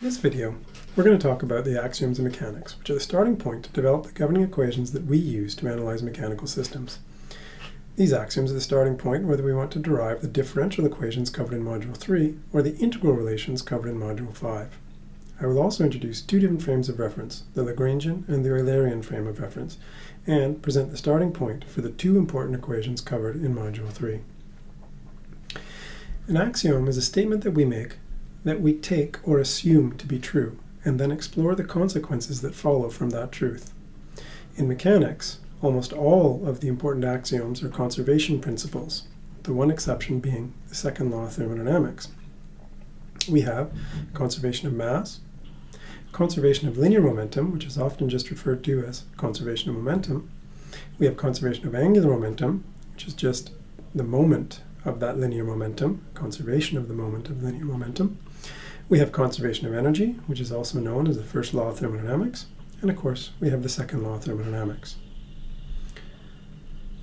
In this video, we're going to talk about the axioms of mechanics, which are the starting point to develop the governing equations that we use to analyze mechanical systems. These axioms are the starting point whether we want to derive the differential equations covered in Module 3 or the integral relations covered in Module 5. I will also introduce two different frames of reference, the Lagrangian and the Eulerian frame of reference, and present the starting point for the two important equations covered in Module 3. An axiom is a statement that we make that we take or assume to be true, and then explore the consequences that follow from that truth. In mechanics, almost all of the important axioms are conservation principles, the one exception being the second law of thermodynamics. We have conservation of mass, conservation of linear momentum, which is often just referred to as conservation of momentum. We have conservation of angular momentum, which is just the moment of that linear momentum, conservation of the moment of linear momentum. We have conservation of energy, which is also known as the first law of thermodynamics. And of course, we have the second law of thermodynamics.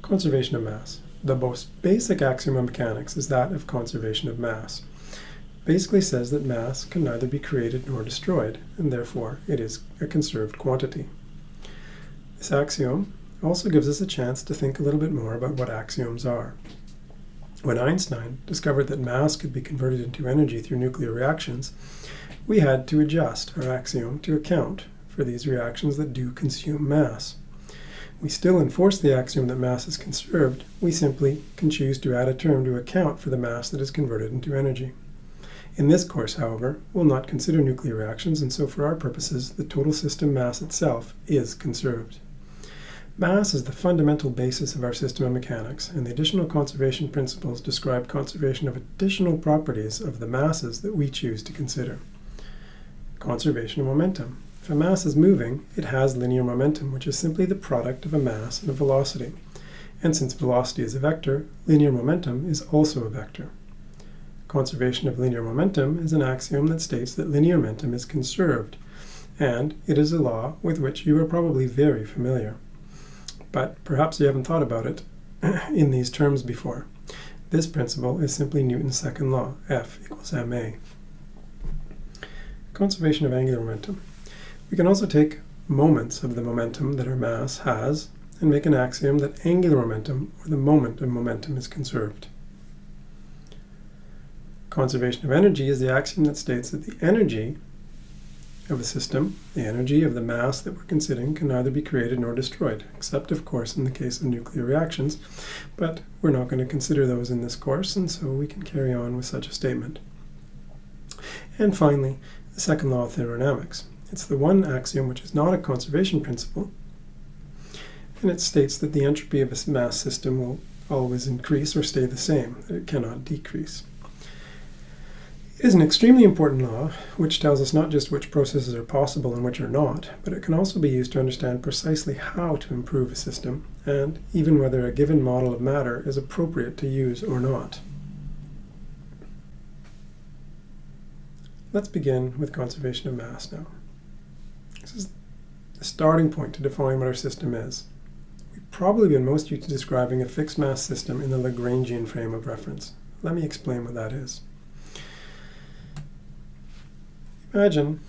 Conservation of mass. The most basic axiom of mechanics is that of conservation of mass. Basically says that mass can neither be created nor destroyed, and therefore it is a conserved quantity. This axiom also gives us a chance to think a little bit more about what axioms are. When Einstein discovered that mass could be converted into energy through nuclear reactions, we had to adjust our axiom to account for these reactions that do consume mass. We still enforce the axiom that mass is conserved, we simply can choose to add a term to account for the mass that is converted into energy. In this course, however, we'll not consider nuclear reactions, and so for our purposes, the total system mass itself is conserved. Mass is the fundamental basis of our system of mechanics, and the additional conservation principles describe conservation of additional properties of the masses that we choose to consider. Conservation of momentum. If a mass is moving, it has linear momentum, which is simply the product of a mass and a velocity. And since velocity is a vector, linear momentum is also a vector. Conservation of linear momentum is an axiom that states that linear momentum is conserved, and it is a law with which you are probably very familiar but perhaps you haven't thought about it in these terms before. This principle is simply Newton's second law, F equals ma. Conservation of angular momentum. We can also take moments of the momentum that our mass has and make an axiom that angular momentum, or the moment of momentum, is conserved. Conservation of energy is the axiom that states that the energy of a system, the energy of the mass that we're considering can neither be created nor destroyed, except, of course, in the case of nuclear reactions. But we're not going to consider those in this course, and so we can carry on with such a statement. And finally, the second law of thermodynamics. It's the one axiom which is not a conservation principle, and it states that the entropy of a mass system will always increase or stay the same, it cannot decrease. Is an extremely important law, which tells us not just which processes are possible and which are not, but it can also be used to understand precisely how to improve a system, and even whether a given model of matter is appropriate to use or not. Let's begin with conservation of mass now. This is the starting point to define what our system is. We've probably been most used to describing a fixed mass system in the Lagrangian frame of reference. Let me explain what that is. Imagine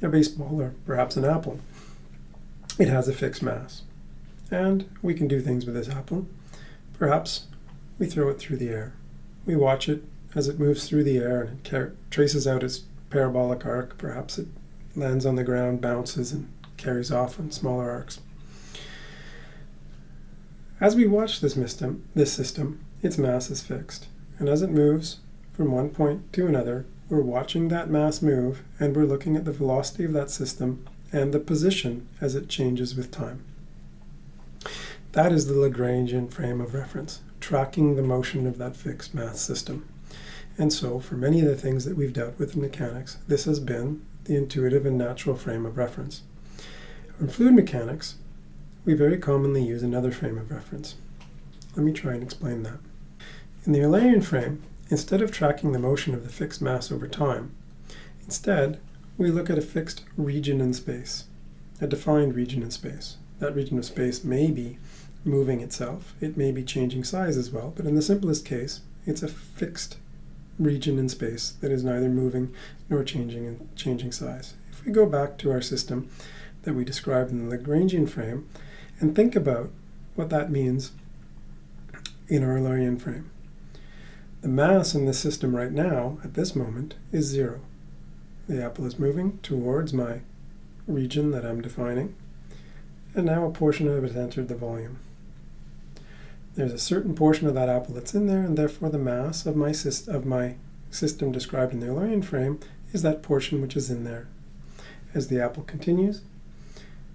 a baseball or perhaps an apple. It has a fixed mass. And we can do things with this apple. Perhaps we throw it through the air. We watch it as it moves through the air and it traces out its parabolic arc. Perhaps it lands on the ground, bounces, and carries off on smaller arcs. As we watch this this system, its mass is fixed. And as it moves from one point to another, we're watching that mass move and we're looking at the velocity of that system and the position as it changes with time. That is the Lagrangian frame of reference, tracking the motion of that fixed mass system. And so for many of the things that we've dealt with in mechanics, this has been the intuitive and natural frame of reference. In fluid mechanics, we very commonly use another frame of reference. Let me try and explain that. In the Eulerian frame, Instead of tracking the motion of the fixed mass over time, instead, we look at a fixed region in space, a defined region in space. That region of space may be moving itself. It may be changing size as well, but in the simplest case, it's a fixed region in space that is neither moving nor changing in changing size. If we go back to our system that we described in the Lagrangian frame and think about what that means in our Eulerian frame. The mass in the system right now, at this moment, is zero. The apple is moving towards my region that I'm defining, and now a portion of it has entered the volume. There's a certain portion of that apple that's in there, and therefore the mass of my, of my system described in the Eulerian frame is that portion which is in there. As the apple continues,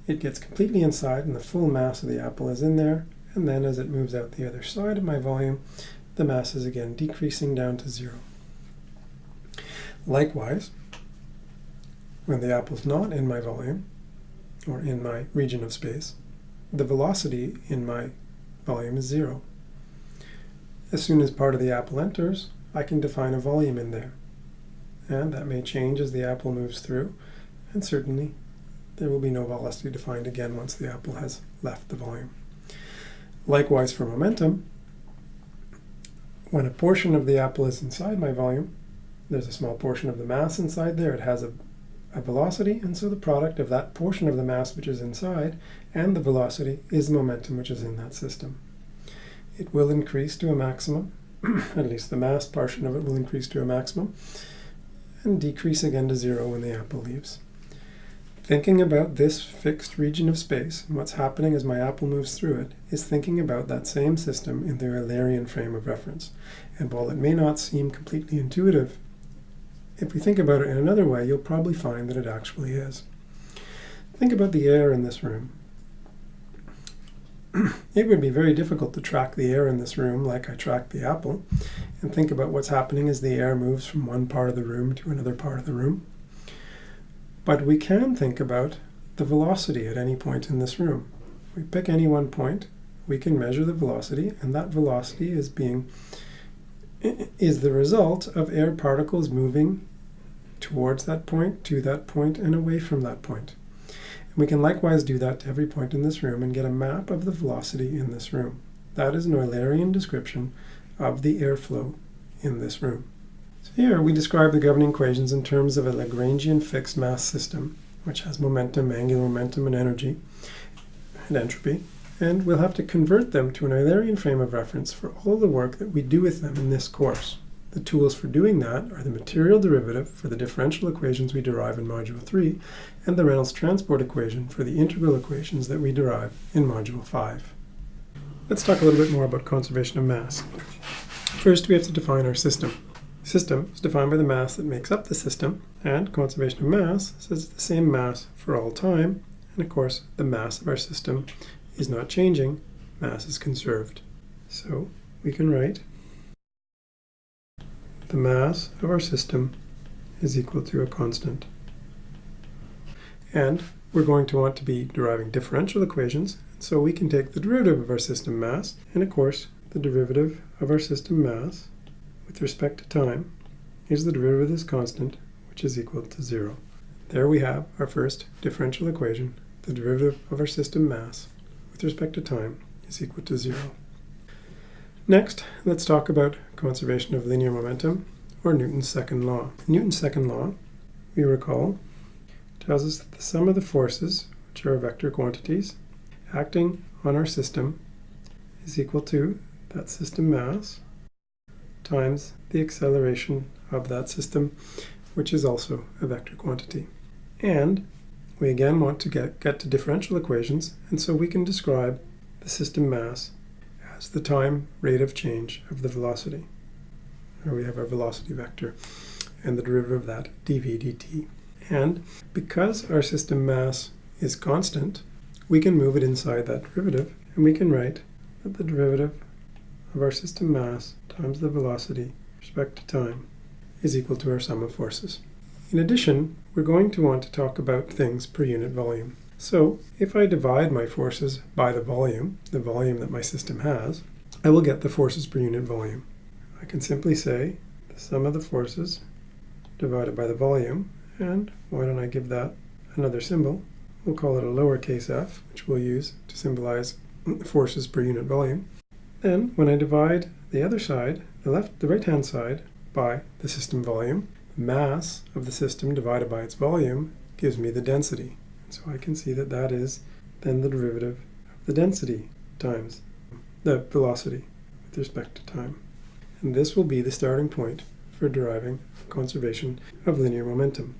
it gets completely inside, and the full mass of the apple is in there, and then as it moves out the other side of my volume, the mass is again decreasing down to zero. Likewise, when the apple is not in my volume, or in my region of space, the velocity in my volume is zero. As soon as part of the apple enters, I can define a volume in there. And that may change as the apple moves through, and certainly there will be no velocity defined again once the apple has left the volume. Likewise for momentum, when a portion of the apple is inside my volume, there's a small portion of the mass inside there, it has a a velocity, and so the product of that portion of the mass which is inside and the velocity is the momentum which is in that system. It will increase to a maximum, at least the mass portion of it will increase to a maximum, and decrease again to zero when the apple leaves. Thinking about this fixed region of space and what's happening as my apple moves through it is thinking about that same system in the Eulerian frame of reference. And while it may not seem completely intuitive if we think about it in another way, you'll probably find that it actually is. Think about the air in this room. it would be very difficult to track the air in this room like I tracked the apple, and think about what's happening as the air moves from one part of the room to another part of the room. But we can think about the velocity at any point in this room. We pick any one point, we can measure the velocity, and that velocity is being is the result of air particles moving towards that point, to that point, and away from that point. And we can likewise do that to every point in this room and get a map of the velocity in this room. That is an Eulerian description of the airflow in this room. Here we describe the governing equations in terms of a Lagrangian fixed mass system, which has momentum, angular momentum, and energy, and entropy and we'll have to convert them to an Eulerian frame of reference for all the work that we do with them in this course. The tools for doing that are the material derivative for the differential equations we derive in Module 3 and the Reynolds transport equation for the integral equations that we derive in Module 5. Let's talk a little bit more about conservation of mass. First, we have to define our system. System is defined by the mass that makes up the system, and conservation of mass says it's the same mass for all time, and of course, the mass of our system is not changing, mass is conserved. So we can write the mass of our system is equal to a constant. And we're going to want to be deriving differential equations, so we can take the derivative of our system mass, and of course, the derivative of our system mass with respect to time is the derivative of this constant, which is equal to zero. There we have our first differential equation, the derivative of our system mass with respect to time is equal to zero. Next, let's talk about conservation of linear momentum, or Newton's second law. Newton's second law, we recall, tells us that the sum of the forces, which are vector quantities, acting on our system is equal to that system mass times the acceleration of that system, which is also a vector quantity. And we again want to get, get to differential equations, and so we can describe the system mass as the time rate of change of the velocity. Here we have our velocity vector and the derivative of that, dv dt. And because our system mass is constant, we can move it inside that derivative, and we can write that the derivative of our system mass times the velocity respect to time is equal to our sum of forces. In addition, we're going to want to talk about things per unit volume. So if I divide my forces by the volume, the volume that my system has, I will get the forces per unit volume. I can simply say the sum of the forces divided by the volume, and why don't I give that another symbol? We'll call it a lowercase f, which we'll use to symbolize forces per unit volume. Then when I divide the other side, the left, the right-hand side, by the system volume. Mass of the system divided by its volume gives me the density. So I can see that that is then the derivative of the density times the velocity with respect to time. And this will be the starting point for deriving conservation of linear momentum.